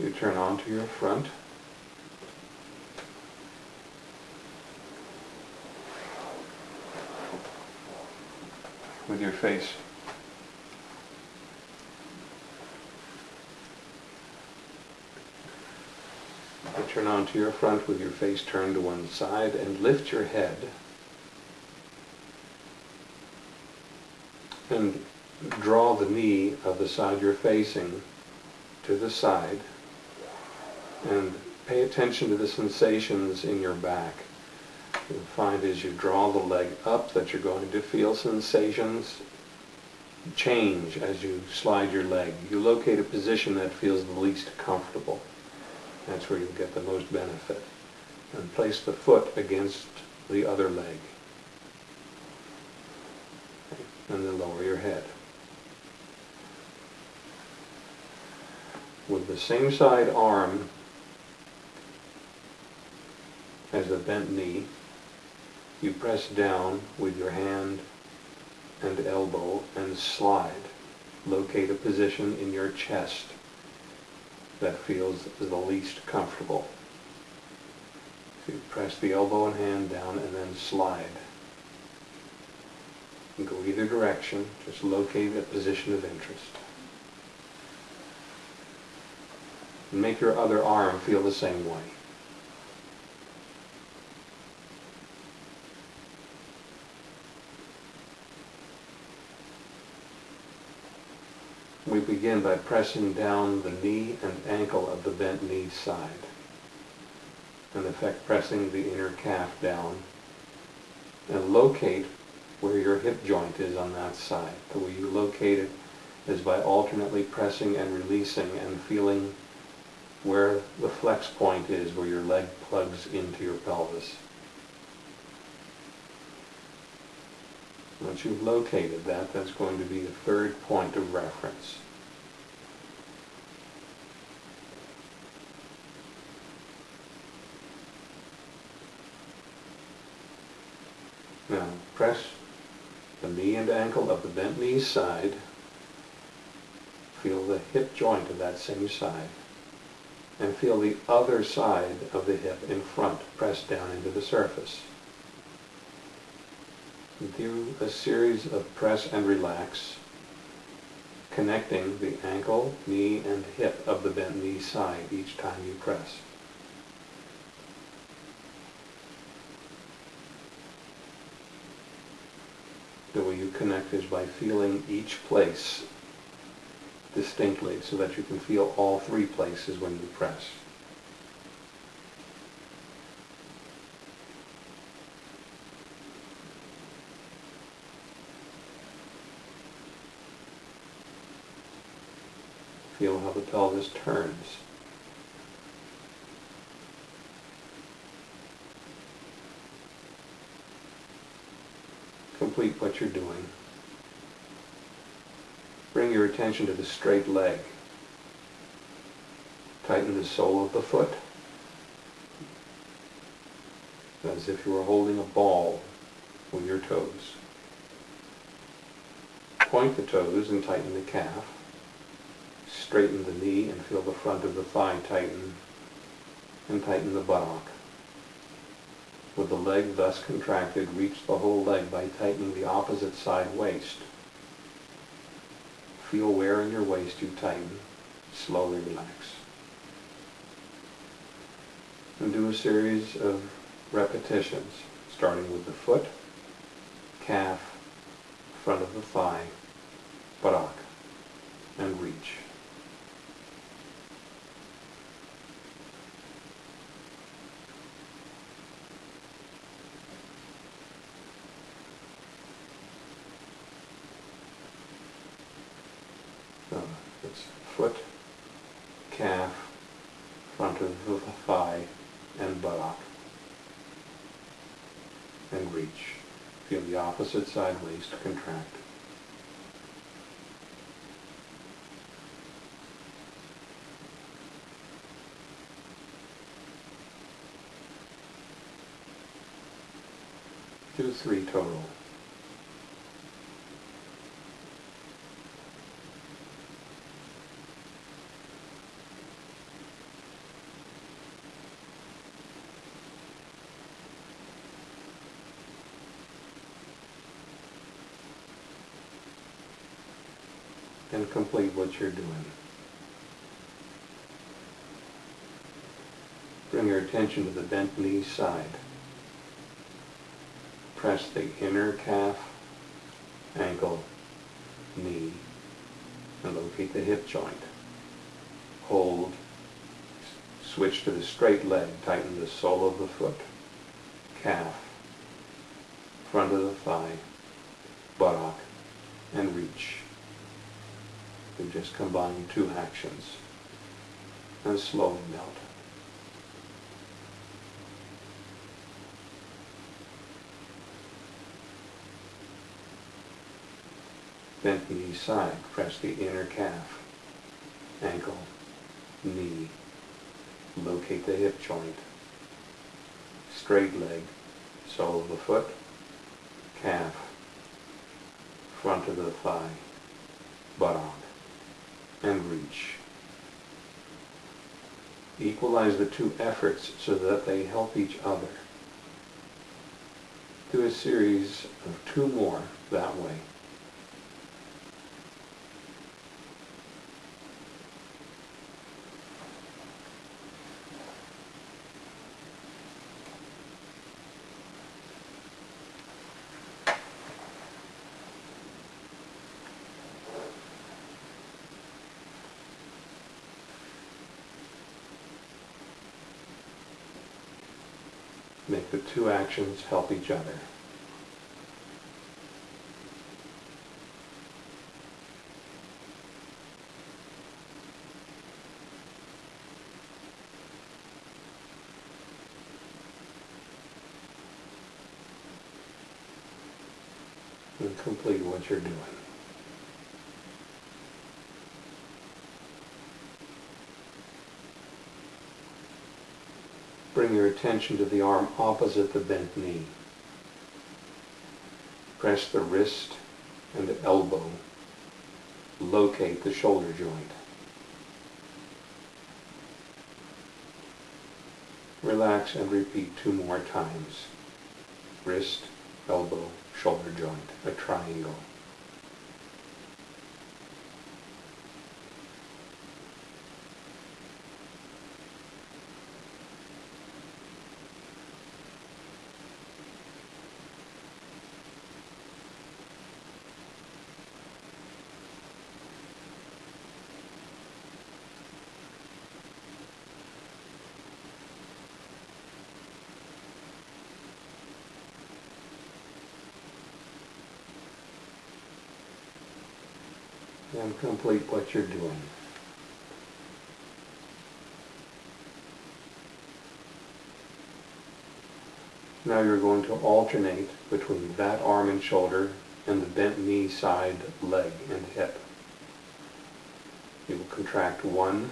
You turn onto your front. With your face You turn onto your front with your face turned to one side and lift your head. And draw the knee of the side you're facing to the side and pay attention to the sensations in your back. You'll find as you draw the leg up that you're going to feel sensations change as you slide your leg. You locate a position that feels the least comfortable. That's where you'll get the most benefit. And place the foot against the other leg. And then lower your head. With the same side arm as the bent knee, you press down with your hand and elbow and slide. Locate a position in your chest that feels the least comfortable. So you press the elbow and hand down and then slide. You go either direction, just locate a position of interest. And make your other arm feel the same way. We begin by pressing down the knee and ankle of the bent knee side. In effect, pressing the inner calf down and locate where your hip joint is on that side. The way you locate it is by alternately pressing and releasing and feeling where the flex point is, where your leg plugs into your pelvis. Once you've located that, that's going to point of reference. Now, press the knee and ankle of the bent knee side. Feel the hip joint of that same side. And feel the other side of the hip in front press down into the surface do a series of press and relax, connecting the ankle, knee, and hip of the bent knee side each time you press. The way you connect is by feeling each place distinctly so that you can feel all three places when you press. Feel how the pelvis turns. Complete what you're doing. Bring your attention to the straight leg. Tighten the sole of the foot as if you were holding a ball with your toes. Point the toes and tighten the calf straighten the knee and feel the front of the thigh tighten and tighten the buttock. With the leg thus contracted, reach the whole leg by tightening the opposite side waist. Feel where in your waist you tighten. Slowly relax. And do a series of repetitions, starting with the foot, calf, front of the thigh, buttock, and reach. It's foot, calf, front of the thigh, and buttock. And reach. Feel the opposite side waist contract. Do three total. And complete what you're doing. Bring your attention to the bent knee side. Press the inner calf, ankle, knee, and locate the hip joint. Hold. Switch to the straight leg. Tighten the sole of the foot, calf, front of the thigh, buttock, and reach. We just combine two actions and slowly melt. Bent knee side, press the inner calf, ankle, knee, locate the hip joint, straight leg, sole of the foot, calf, front of the thigh, buttock, and reach. Equalize the two efforts so that they help each other. Do a series of two more that way. Make the two actions help each other. And complete what you're doing. Bring your attention to the arm opposite the bent knee. Press the wrist and the elbow. Locate the shoulder joint. Relax and repeat two more times. Wrist, elbow, shoulder joint, a triangle. And complete what you're doing. Now you're going to alternate between that arm and shoulder and the bent knee side, leg, and hip. You will contract one,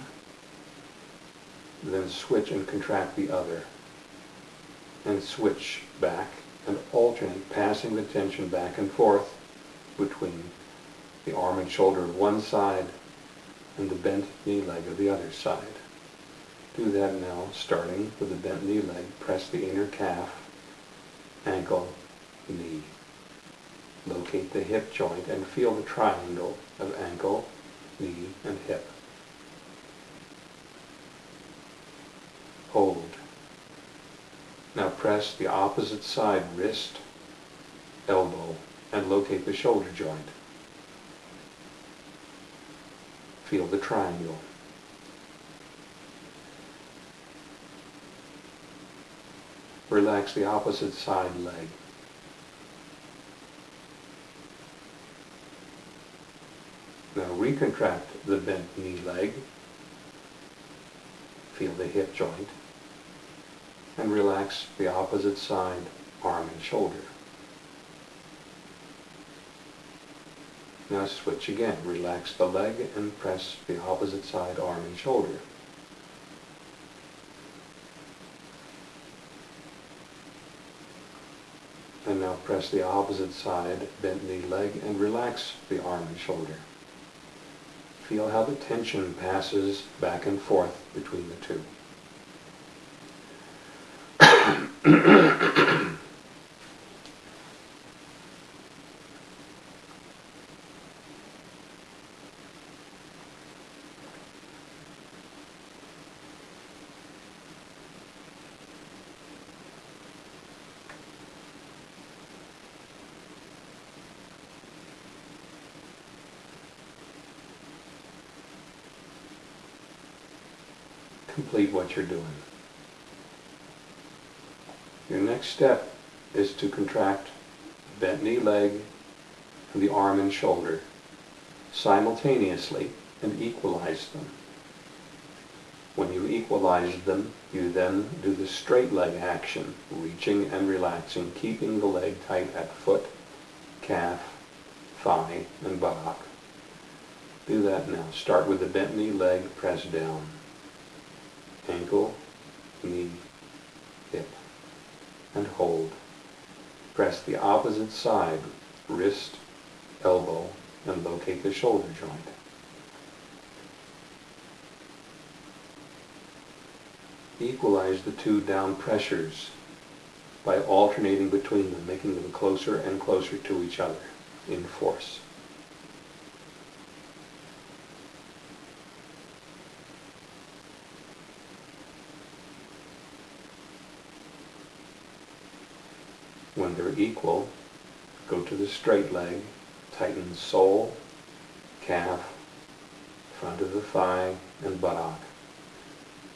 then switch and contract the other, and switch back and alternate, passing the tension back and forth between the arm and shoulder of one side and the bent knee leg of the other side. Do that now, starting with the bent knee leg. Press the inner calf, ankle, knee. Locate the hip joint and feel the triangle of ankle, knee, and hip. Hold. Now press the opposite side wrist, elbow, and locate the shoulder joint. Feel the triangle. Relax the opposite side leg. Now recontract the bent knee leg. Feel the hip joint. And relax the opposite side arm and shoulder. Now switch again. Relax the leg and press the opposite side arm and shoulder. And now press the opposite side, bent knee leg, and relax the arm and shoulder. Feel how the tension passes back and forth between the two. Complete what you're doing. Your next step is to contract the bent knee leg and the arm and shoulder simultaneously and equalize them. When you equalize them, you then do the straight leg action, reaching and relaxing, keeping the leg tight at foot, calf, thigh, and buttock. Do that now. Start with the bent knee leg, press down. Ankle, knee, hip, and hold. Press the opposite side, wrist, elbow, and locate the shoulder joint. Equalize the two down pressures by alternating between them, making them closer and closer to each other in force. When they're equal, go to the straight leg, tighten sole, calf, front of the thigh, and buttock.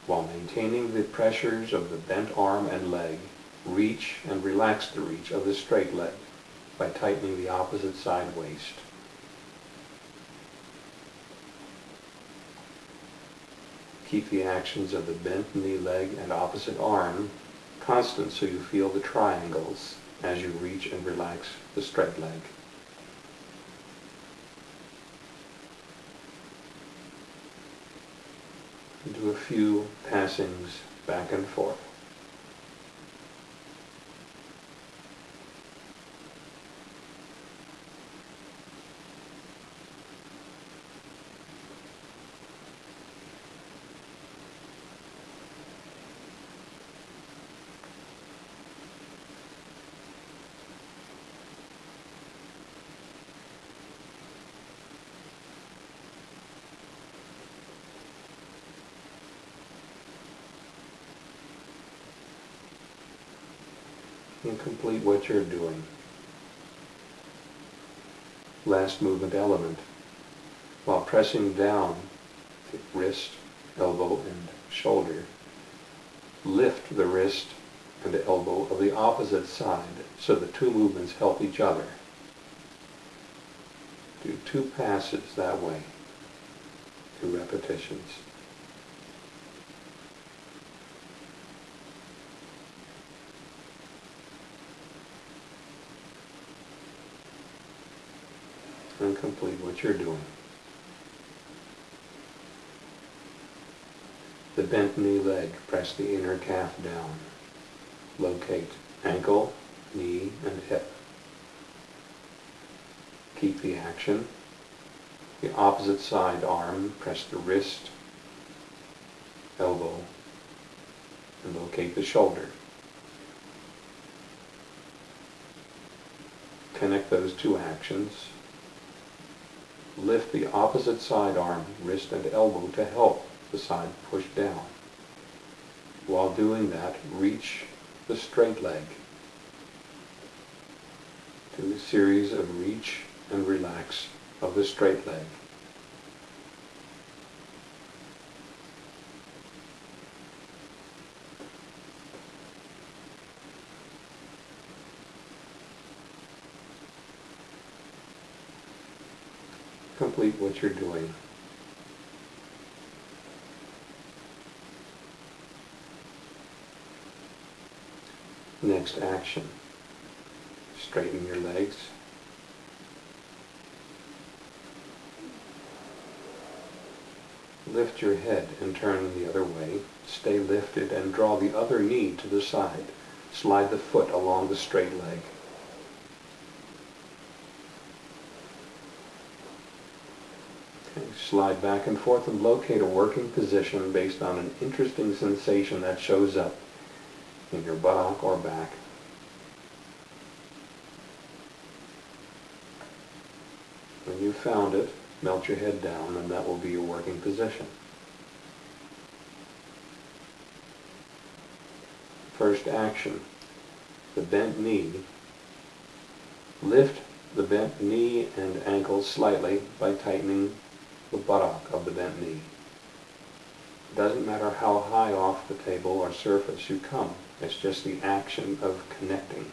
While maintaining the pressures of the bent arm and leg, reach and relax the reach of the straight leg by tightening the opposite side waist. Keep the actions of the bent knee leg and opposite arm constant so you feel the triangles as you reach and relax the straight leg. Do a few passings back and forth. And complete what you're doing. Last movement element. While pressing down the wrist, elbow, and shoulder, lift the wrist and the elbow of the opposite side so the two movements help each other. Do two passes that way, two repetitions. And complete what you're doing. The bent knee leg, press the inner calf down. Locate ankle, knee, and hip. Keep the action. The opposite side arm, press the wrist, elbow, and locate the shoulder. Connect those two actions lift the opposite side arm, wrist, and elbow to help the side push down. While doing that, reach the straight leg. Do a series of reach and relax of the straight leg. Complete what you're doing. Next action. Straighten your legs. Lift your head and turn the other way. Stay lifted and draw the other knee to the side. Slide the foot along the straight leg. Slide back and forth and locate a working position based on an interesting sensation that shows up in your buttock or back. When you've found it, melt your head down and that will be your working position. First action, the bent knee. Lift the bent knee and ankle slightly by tightening the buttock of the bent knee. It doesn't matter how high off the table or surface you come. It's just the action of connecting.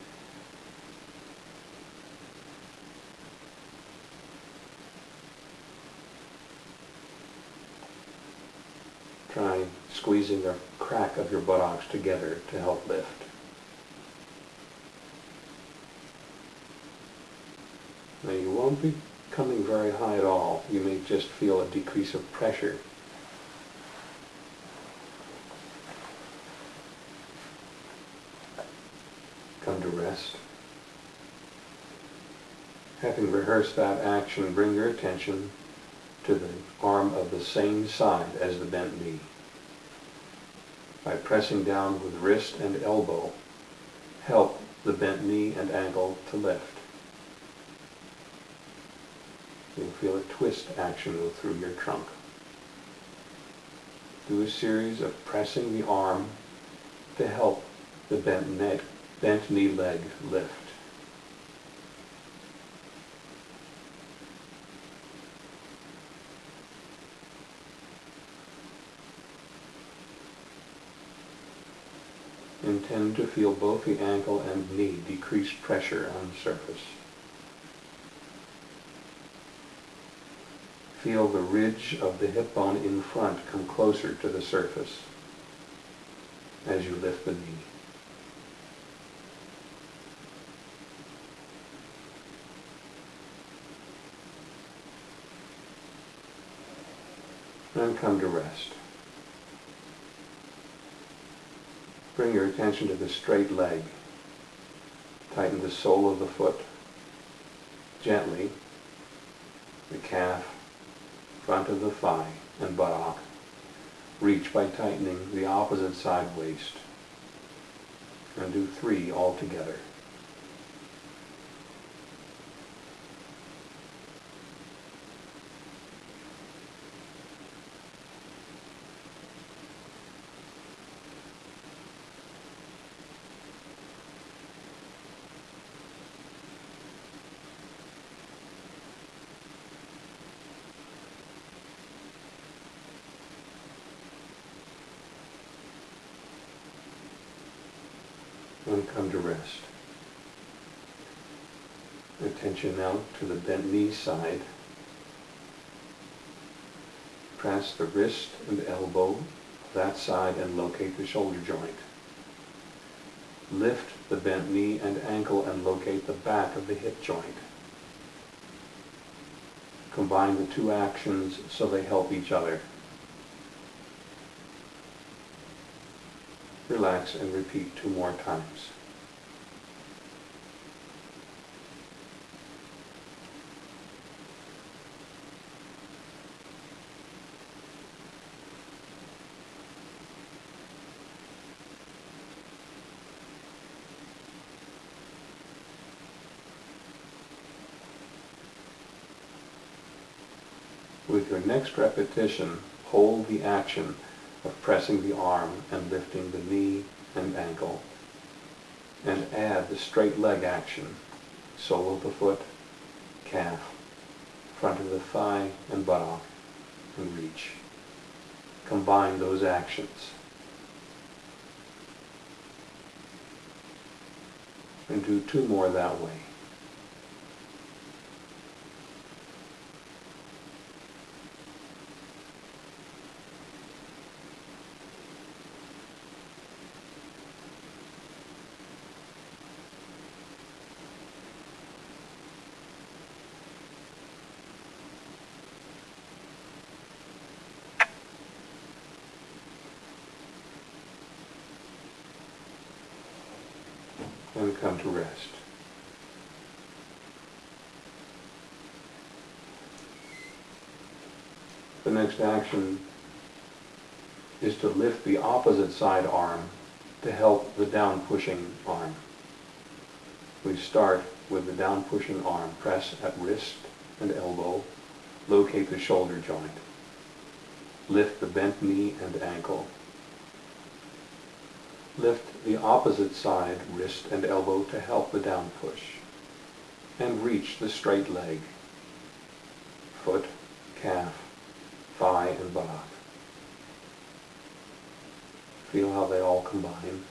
Try squeezing the crack of your buttocks together to help lift. Now you won't be coming very high at all. You may just feel a decrease of pressure. Come to rest. Having rehearsed that action, bring your attention to the arm of the same side as the bent knee. By pressing down with wrist and elbow, help the bent knee and ankle to lift. You'll feel a twist action through your trunk. Do a series of pressing the arm to help the bent, neck, bent knee leg lift. Intend to feel both the ankle and knee decrease pressure on the surface. Feel the ridge of the hip bone in front come closer to the surface as you lift the knee. And come to rest. Bring your attention to the straight leg. Tighten the sole of the foot gently, the calf, front of the thigh and buttock. Reach by tightening the opposite side waist. And do three all together. and come to rest. Attention now to the bent knee side. Press the wrist and elbow that side and locate the shoulder joint. Lift the bent knee and ankle and locate the back of the hip joint. Combine the two actions so they help each other. Relax and repeat two more times. Next repetition, hold the action of pressing the arm and lifting the knee and ankle. And add the straight leg action, sole of the foot, calf, front of the thigh and buttock, and reach. Combine those actions. And do two more that way. And come to rest. The next action is to lift the opposite side arm to help the down pushing arm. We start with the down pushing arm. Press at wrist and elbow. Locate the shoulder joint. Lift the bent knee and ankle. Lift the opposite side, wrist and elbow to help the down push. And reach the straight leg. Foot, calf, thigh and buttock. Feel how they all combine.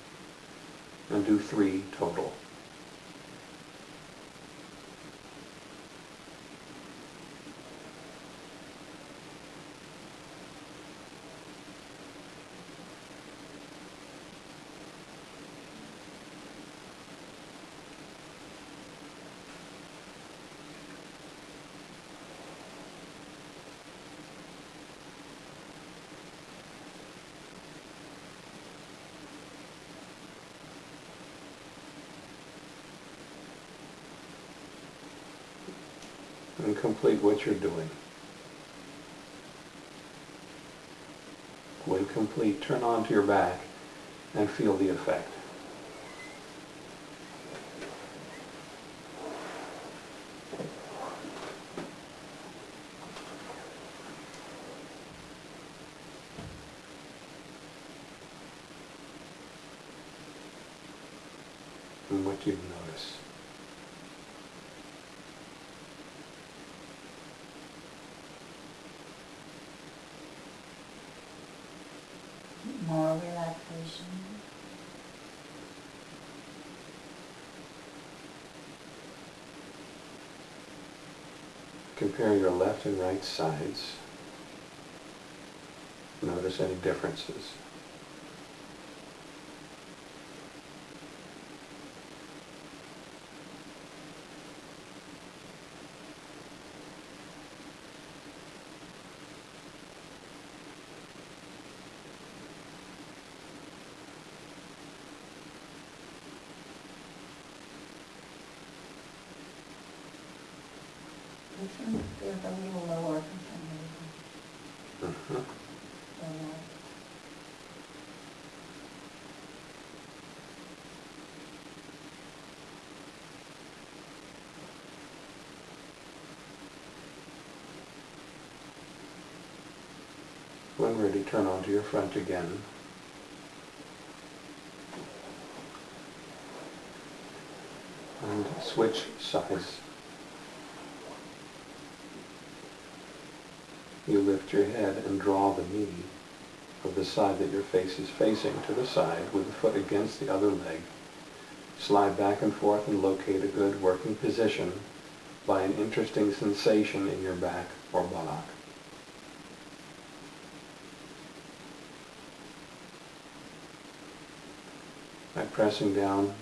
And do three total. And complete what you're doing. When complete, turn onto your back and feel the effect. And what you notice. More relaxation. Compare your left and right sides. Notice any differences. This one feels a little lower for some reason Mhm. than that. When ready, turn onto your front again. And switch sides. You lift your head and draw the knee of the side that your face is facing to the side with the foot against the other leg. Slide back and forth and locate a good working position by an interesting sensation in your back or buttock. By pressing down